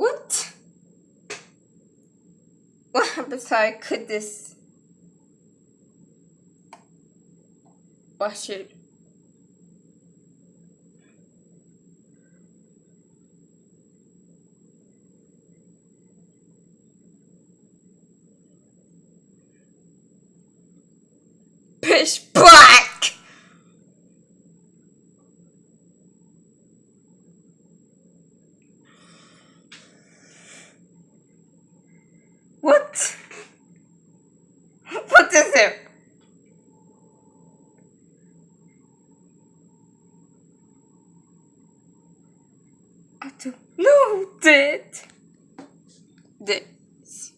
What? What I could this? Watch it. Pitch black! What? What is it? I don't know, did. This.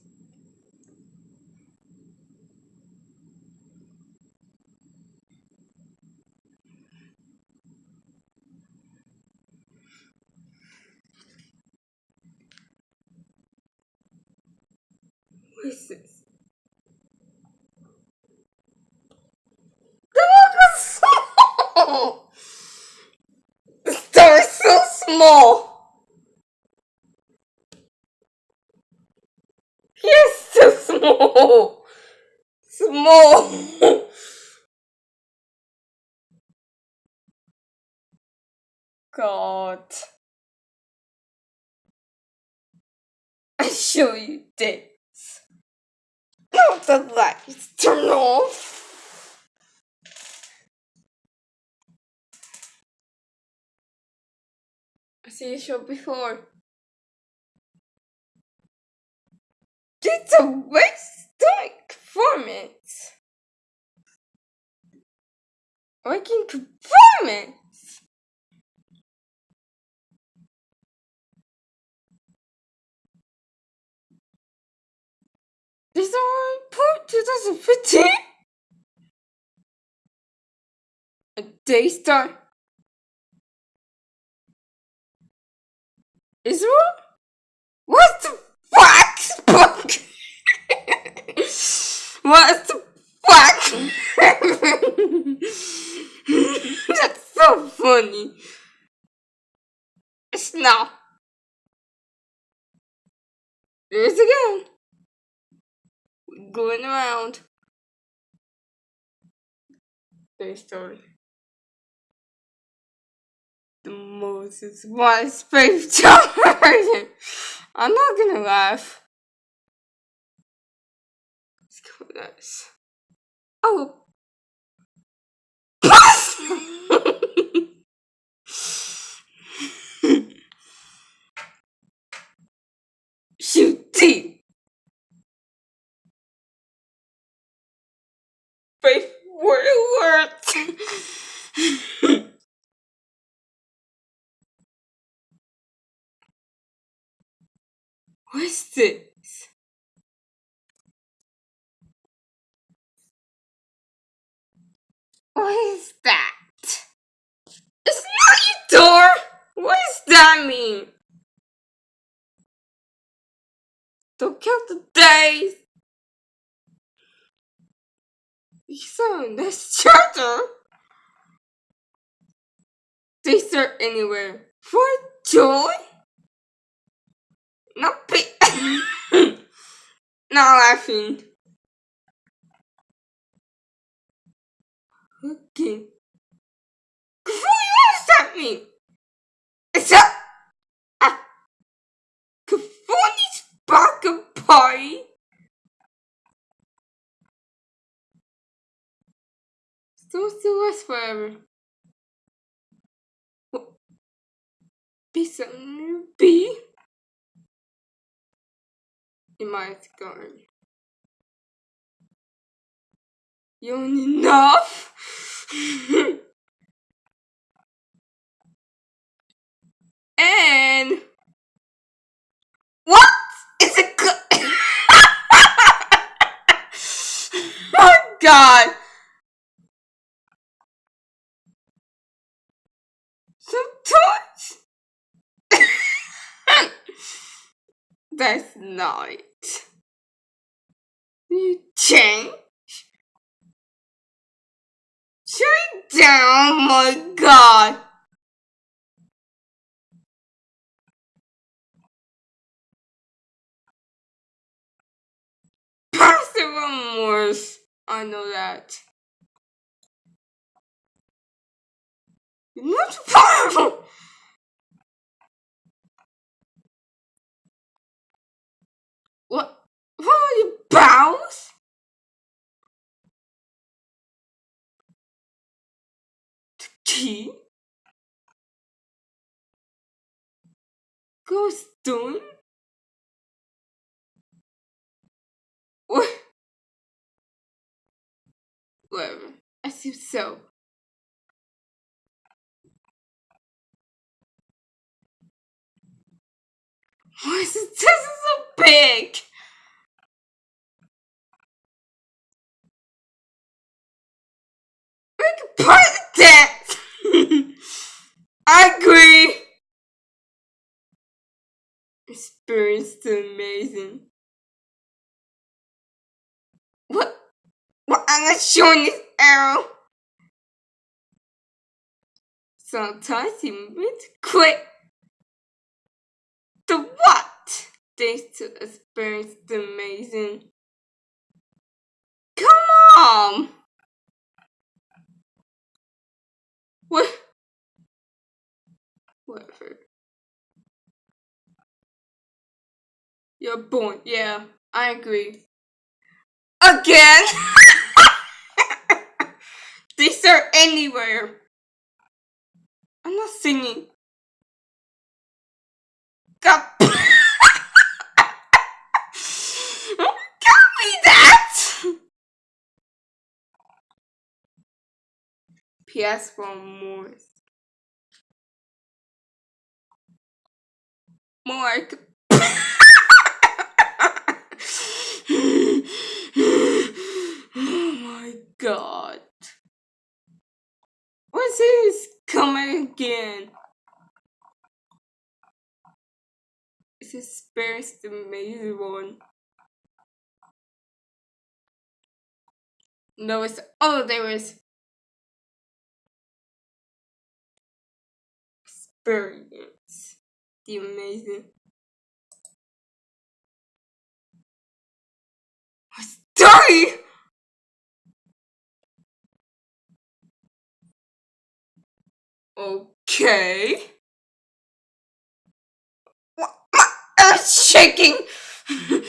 What is this? The book is small! The star is so small! He's so small! Small! God. I show you this. Now the lights turn off. I see you show before. It's a waste for performance. I performance! This is our report 2015. A day start. Israel? What the fuck? what the fuck? Funny. It's not. Here's again. Going around. Day story. The Moses was faith version. I'm not gonna laugh. Let's go with. Oh. Shoot deep. Faith word words. What's this? What is that? It's not your door! What does that mean? Don't count the days! In this charger! They start anywhere. For joy? Not pay- Not laughing. Okay. What does that mean? Is that a California's party? Still still last forever. Be something be in my garden. You enough. god! Sometimes... That's not... You change? Shut down, oh my god! Percival Morse I know that. You're not powerful! What? What are you, bows? The key? Ghost doing? What? I assume so. Why is this so big? We can part that! I agree! Experience amazing. What? What? I'm not showing this arrow. Sometimes he moves quick. The what? Thanks to experience the amazing. Come on! What? Whatever. You're born. Yeah, I agree. Again? These are anywhere. I'm not singing. God. Got me that! PS for more. More. oh my god. What's this coming again? This is first amazing one. No, it's oh there is experience. The amazing. Story! Okay. My earth's shaking! oh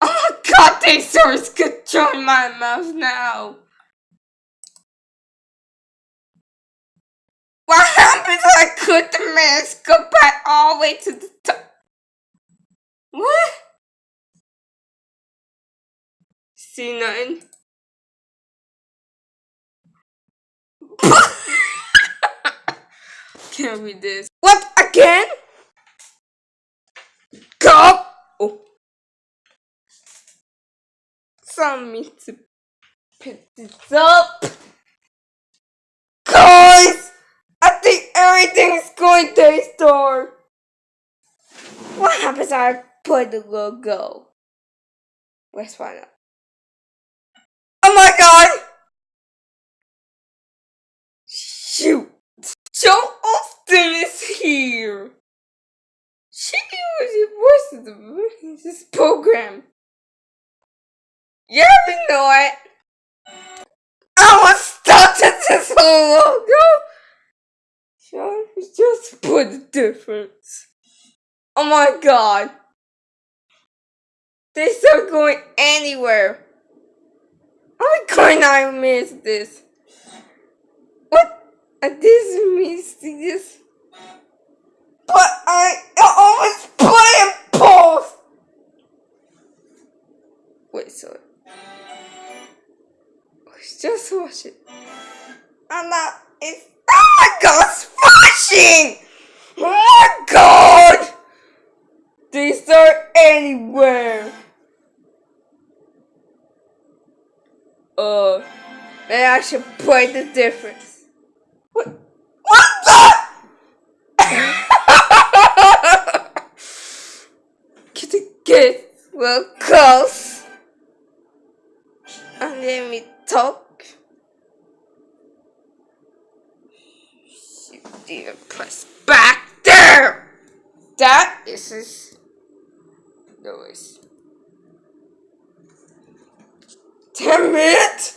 my god, dinosaurs could join my mouth now! What happens if I could the mask go back all the way to the top? What? See nothing? Can't read this. What again? Go! Oh. Some me to pick this up. Guys! I think everything's going to store. What happens if I put the logo? Let's find out. Oh my god! Shoot! Joe Austin is here! She was the voice of the this program. Yeah, we know it. I was started this whole long ago. Sean, just put the difference. Oh my god. They start going anywhere. I miss this? What? I didn't miss this. But I always play and pause. Wait, sorry. Let's just watch it. And now it's. Oh my god, it's flashing! Oh my god! They start anywhere. Uh, maybe I should play the difference. What? What the? Get well close. And let me talk. You didn't press back there. That is his noise. Damn it!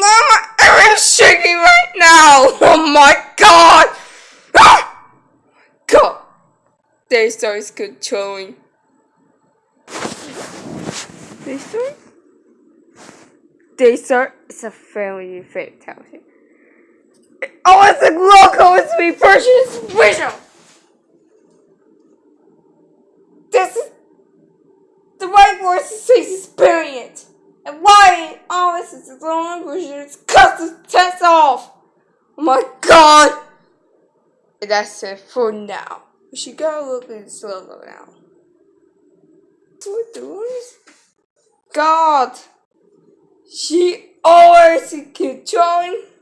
Mama, I'm shaking right now! Oh my god! Ah! Daystar is controlling. Daystar? Daystar is a family fatality. Oh, it's a local, it's me, Persian special! This is the right word to say experience. And why all this is the language is cut the test off. Oh my god! And that's it for now. We should go look at this logo now. What doing? God! She always controlling the